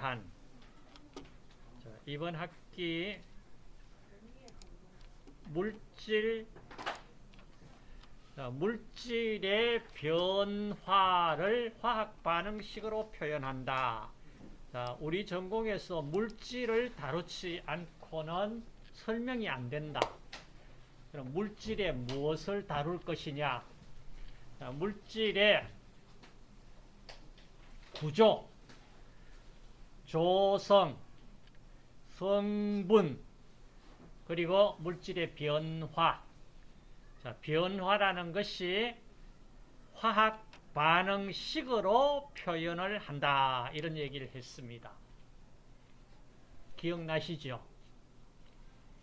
대한 자, 이번 학기 물질 자, 물질의 변화를 화학 반응식으로 표현한다. 자, 우리 전공에서 물질을 다루지 않고는 설명이 안 된다. 그럼 물질의 무엇을 다룰 것이냐? 자, 물질의 구조, 조성, 성분, 그리고 물질의 변화. 자, 변화라는 것이 화학 반응식으로 표현을 한다. 이런 얘기를 했습니다. 기억나시죠?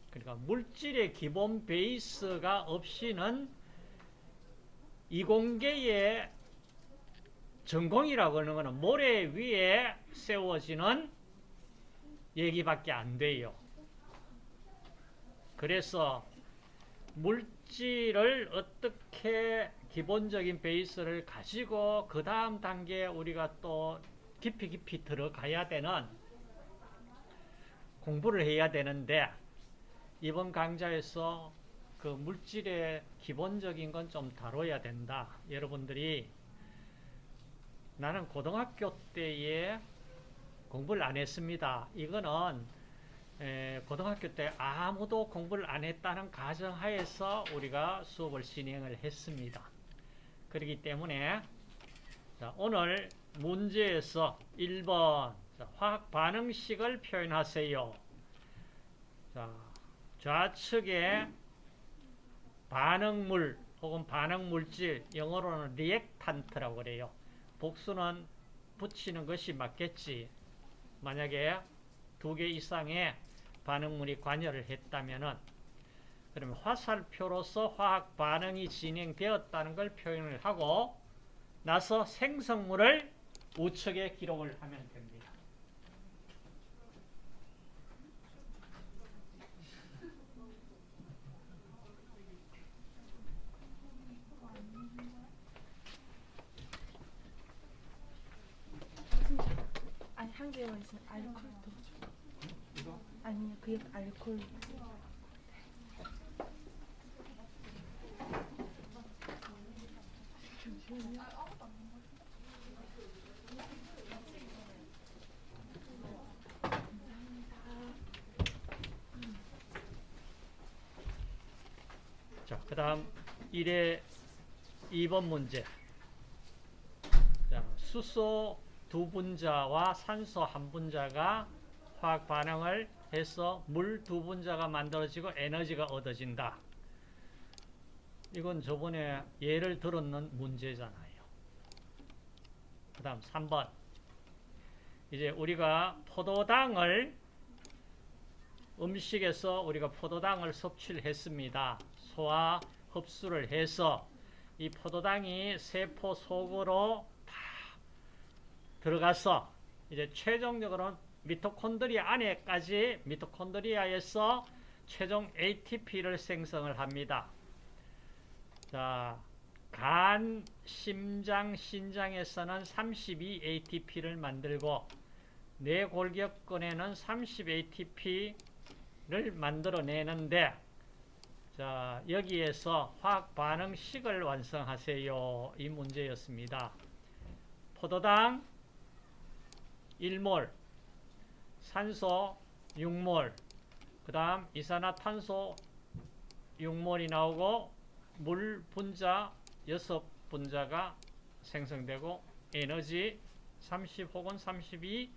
그러니까 물질의 기본 베이스가 없이는 이공계의 전공이라고 하는 것은 모래 위에 세워지는 얘기밖에 안 돼요. 그래서 물질을 어떻게 기본적인 베이스를 가지고 그 다음 단계에 우리가 또 깊이 깊이 들어가야 되는 공부를 해야 되는데 이번 강좌에서 그 물질의 기본적인 건 좀 다뤄야 된다. 여러분들이 나는 고등학교 때에 공부를 안 했습니다. 이거는 에, 고등학교 때 아무도 공부를 안 했다는 가정하에서 우리가 수업을 진행을 했습니다. 그렇기 때문에 자, 오늘 문제에서 1번 자, 화학 반응식을 표현하세요. 자, 좌측에 반응물 혹은 반응물질 영어로는 리액탄트라고 그래요. 복수는 붙이는 것이 맞겠지. 만약에 두 개 이상의 반응물이 관여를 했다면은 그러면 화살표로서 화학 반응이 진행되었다는 걸 표현을 하고 나서 생성물을 우측에 기록을 하면 됩니다. 아니 와 있어 알콜도 이거 아니요 그 알콜 자, 그 다음 1의 2번 문제. 자, 수소 두 분자와 산소 한 분자가 화학 반응을 해서 물 두 분자가 만들어지고 에너지가 얻어진다. 이건 저번에 예를 들었는 문제잖아요. 그 다음 3번. 이제 우리가 포도당을 음식에서 우리가 포도당을 섭취를 했습니다. 소화 흡수를 해서 이 포도당이 세포 속으로 다 들어가서 이제 최종적으로는 미토콘드리아 안에까지 미토콘드리아에서 최종 ATP를 생성을 합니다. 자, 간, 심장, 신장에서는 32 ATP를 만들고 뇌골격근에는 30 ATP를 만들어내는데 자, 여기에서 화학 반응식을 완성하세요. 이 문제였습니다. 포도당 1몰, 산소 6몰, 그 다음 이산화탄소 6몰이 나오고 물 분자 6분자가 생성되고 에너지 30 혹은 32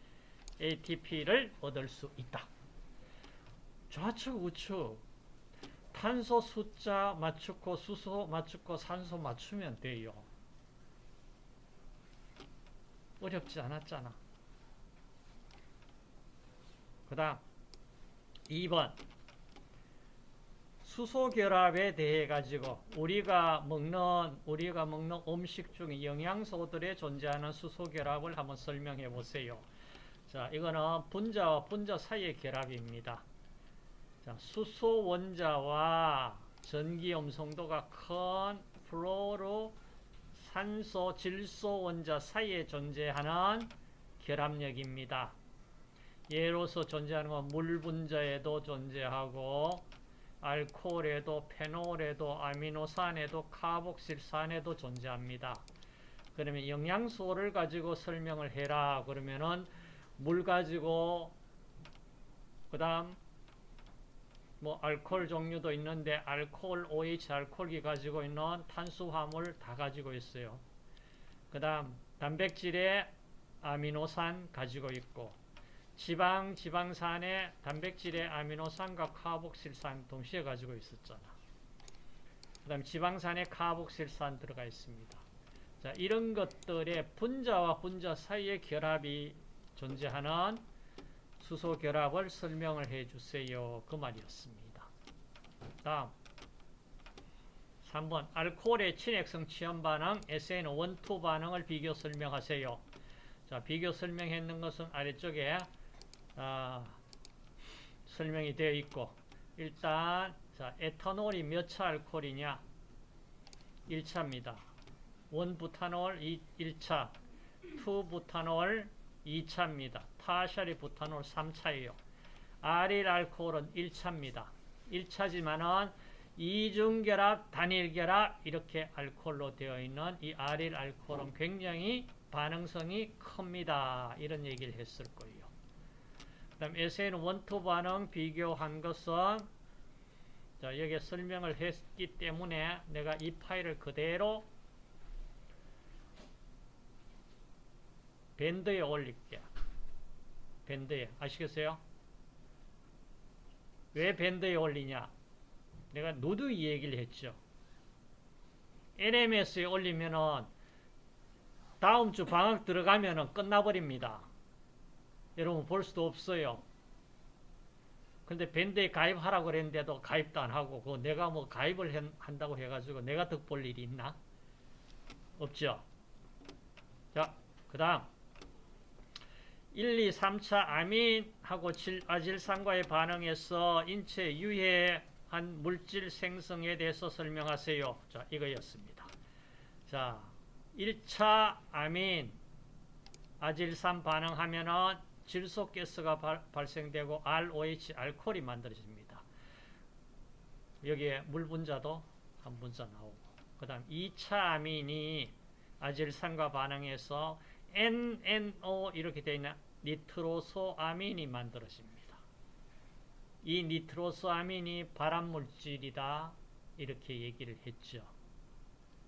ATP를 얻을 수 있다. 좌측 우측 탄소 숫자 맞추고 수소 맞추고 산소 맞추면 돼요. 어렵지 않았잖아. 그 다음 2번 수소 결합에 대해 가지고 우리가 먹는 우리가 먹는 음식 중에 영양소들에 존재하는 수소 결합을 한번 설명해 보세요. 자, 이거는 분자와 분자 사이의 결합입니다. 자, 수소 원자와 전기 음성도가 큰 플루오르 산소 질소 원자 사이에 존재하는 결합력입니다. 예로서 존재하는 건 물 분자에도 존재하고 알코올에도 페놀에도 아미노산에도 카복실산에도 존재합니다. 그러면 영양소를 가지고 설명을 해라 그러면은 물 가지고 그다음 뭐 알코올 종류도 있는데 알코올 OH 알코올이 가지고 있는 탄수화물 다 가지고 있어요. 그다음 단백질에 아미노산 가지고 있고 지방 지방산에 단백질에 아미노산과 카복실산 동시에 가지고 있었잖아. 그 다음 지방산에 카복실산 들어가 있습니다. 자, 이런 것들의 분자와 분자 사이의 결합이 존재하는 수소 결합을 설명을 해 주세요. 그 말이었습니다. 다음 3번 알코올의 친액성 취염 반응 SN12 반응을 비교 설명하세요. 자, 비교 설명했는 것은 아래쪽에 아, 설명이 되어 있고 일단 자, 에탄올이 몇 차 알코올이냐? 1차입니다. 1부타놀 1차, 2부타놀 2차입니다. 타샤리 부타놀 3차예요. 아릴 알코올은 1차입니다. 1차지만은 이중결합, 단일결합 이렇게 알코올로 되어 있는 이 아릴 알코올은 굉장히 반응성이 큽니다. 이런 얘기를 했을 거예요. 그 다음 SN 원투 반응 비교한 것은 자 여기에 설명을 했기 때문에 내가 이 파일을 그대로 밴드에 올릴게. 밴드에 아시겠어요? 왜 밴드에 올리냐? 내가 이 얘기를 했죠. LMS에 올리면은 다음 주 방학 들어가면은 끝나버립니다. 여러분 볼 수도 없어요. 근데 밴드에 가입하라고 그랬는데도 가입도 안 하고 그 내가 뭐 가입을 한- 한다고 해가지고 내가 득 볼 일이 있나? 없죠. 자, 그 다음 1, 2, 3차 아민하고 아질산과의 반응에서 인체 유해한 물질 생성에 대해서 설명하세요. 자, 이거였습니다. 자, 1차 아민 아질산 반응하면은 질소 가스가 발, 발생되고 ROH 알코올이 만들어집니다. 여기에 물 분자도 한 분자 나오고 그 다음 2차 아민이 아질산과 반응해서 NNO 이렇게 되어 있는 니트로소아민이 만들어집니다. 이 니트로소아민이 발암물질이다 이렇게 얘기를 했죠.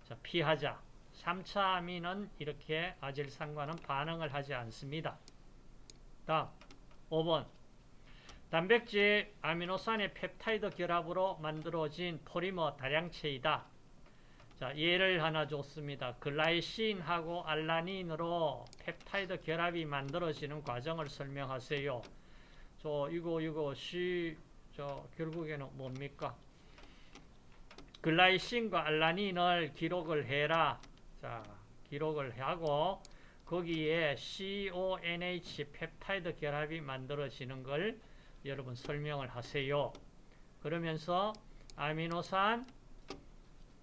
자, 피하자. 3차 아민은 이렇게 아질산과는 반응을 하지 않습니다. 다음 5번 단백질 아미노산의 펩타이드 결합으로 만들어진 폴리머 다량체이다. 자, 예를 하나 줬습니다. 글라이신하고 알라닌으로 펩타이드 결합이 만들어지는 과정을 설명하세요. 저 이거 이거 시저 결국에는 뭡니까? 글라이신과 알라닌을 기록을 해라. 자, 기록을 하고 거기에 CONH 펩타이드 결합이 만들어지는 걸 여러분 설명을 하세요. 그러면서 아미노산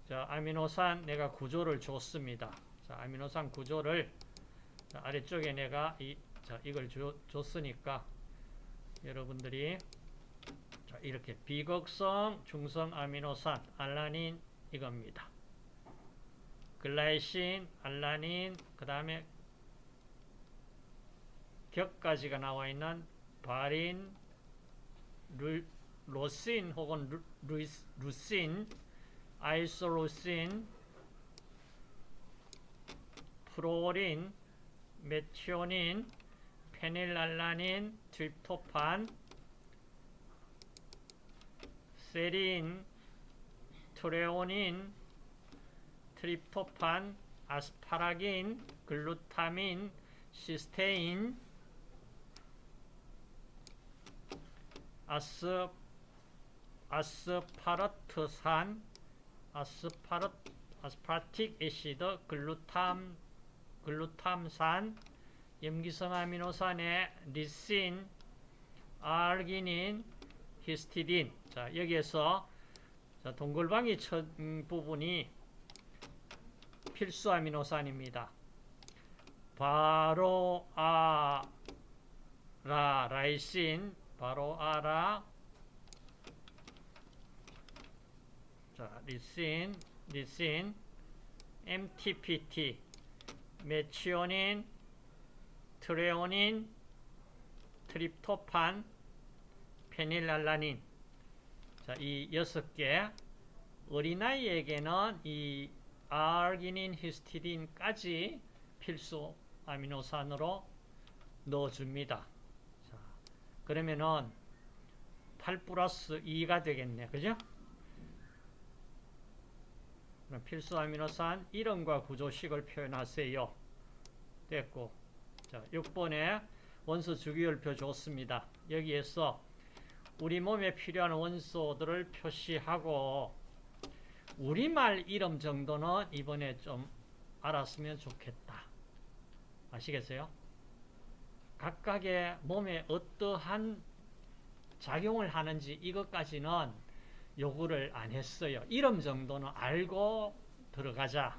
자, 아미노산 내가 구조를 줬습니다. 자, 아미노산 구조를 자, 아래쪽에 내가 이, 자, 이걸 줘, 줬으니까 여러분들이 자, 이렇게 비극성 중성 아미노산 알라닌 이겁니다. 글라이신, 알라닌, 그 다음에 격까지가 나와 있는 바린, 루, 로신 혹은 루, 루, 루신, 아이솔루신, 프로린, 메티오닌, 페닐알라닌, 트립토판, 세린, 트레오닌, 트립토판, 아스파라긴, 글루타민, 시스테인, 아스, 아스파르트산, 아스파르, aspartic acid, 글루탐, 글루탐산, 염기성 아미노산의 리신, 아르기닌, 히스티딘. 자, 여기에서 자, 동글뱅이 첫 음, 부분이 필수 아미노산입니다. 바로 아 라 라이신 바로 알아. 자 리신 리신. MTPT 메치오닌 트레오닌 트립토판 페닐알라닌. 자, 이 여섯 개. 어린아이에게는 이 아르기닌, 히스티딘까지 필수 아미노산으로 넣어줍니다. 자, 그러면은 8 플러스 2가 되겠네. 그죠? 필수 아미노산 이름과 구조식을 표현하세요. 됐고. 자, 6번에 원소 주기율표 줬습니다. 여기에서 우리 몸에 필요한 원소들을 표시하고 우리말 이름 정도는 이번에 좀 알았으면 좋겠다. 아시겠어요? 각각의 몸에 어떠한 작용을 하는지 이것까지는 요구를 안 했어요. 이름 정도는 알고 들어가자.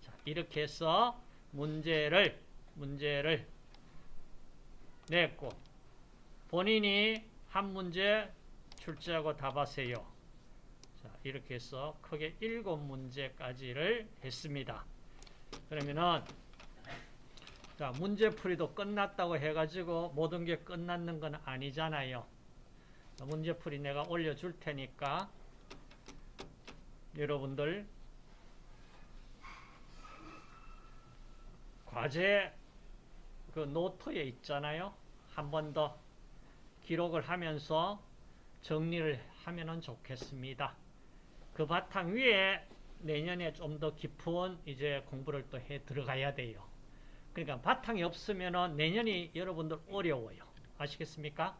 자, 이렇게 해서 문제를 문제를 냈고 본인이 한 문제 출제하고 답하세요. 자, 이렇게 해서 크게 일곱 문제까지를 했습니다. 그러면은 자, 문제풀이도 끝났다고 해가지고 모든 게 끝났는 건 아니잖아요. 자, 문제풀이 내가 올려줄 테니까 여러분들 과제 그 노트에 있잖아요. 한 번 더 기록을 하면서 정리를 하면은 좋겠습니다. 그 바탕 위에 내년에 좀 더 깊은 이제 공부를 또 해 들어가야 돼요. 그러니까 바탕이 없으면은 내년이 여러분들 어려워요. 아시겠습니까?